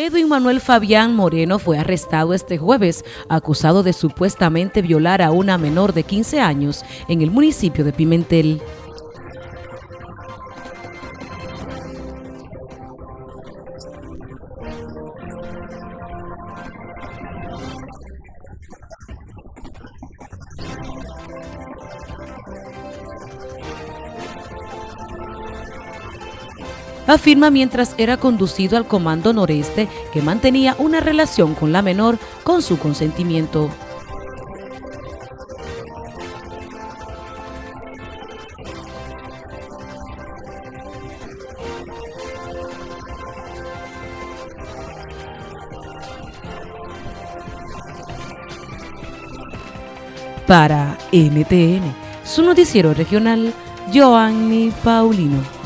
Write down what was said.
Edwin Manuel Fabián Moreno fue arrestado este jueves, acusado de supuestamente violar a una menor de 15 años en el municipio de Pimentel. Afirma mientras era conducido al Comando Noreste que mantenía una relación con la menor con su consentimiento. Para NTN, su noticiero regional, Joanny Paulino.